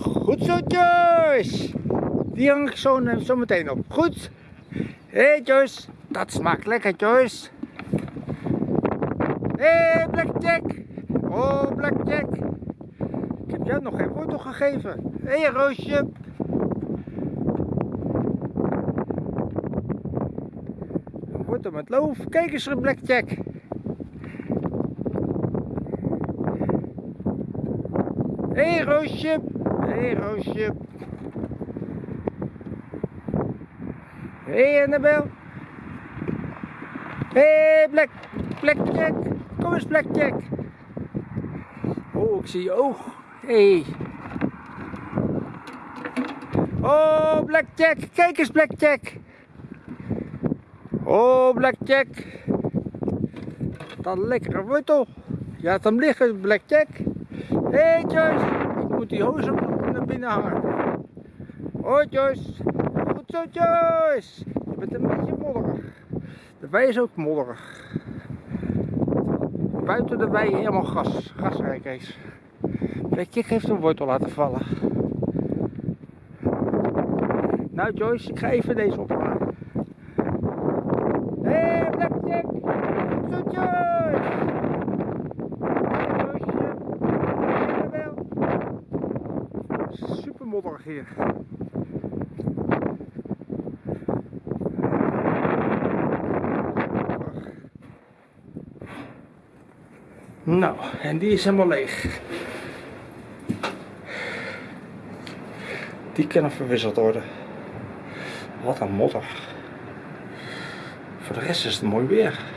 Goed zo, Joyce. Die hang ik zo, eh, zo meteen op. Goed. Hé, hey, Joyce. Dat smaakt lekker, Joyce. Hé, hey, Blackjack. Oh, Blackjack. Ik heb jou nog geen wortel gegeven. Hé, hey, Roosje. Een wortel met loof. Kijk eens, Blackjack. Hé, hey, Roosje. Hé, hey, Roosje. Hé, hey, Annabel. Hé, hey, Black, Blackjack. Kom eens, Blackjack. Oh, ik zie je oog. Hey. Oh, Blackjack. Kijk eens, Blackjack. Oh, Blackjack. Dat lekkere wortel. Je had hem liggen, Blackjack. Hé, hey, Joyce. Ik moet die op naar binnen hangen. Hoi, Joyce. Goed zo, Joyce. Je bent een beetje modderig. De wei is ook modderig. Buiten de wei helemaal gas, gasrijk is. Blackjack heeft een wortel laten vallen. Nou Joyce, ik ga even deze ophangen. Hé hey, Blackjack! Goed zo Joyce! Joyce, wel. Super hier. Nou, en die is helemaal leeg. Die kunnen verwisseld worden. Wat een modder. Voor de rest is het mooi weer.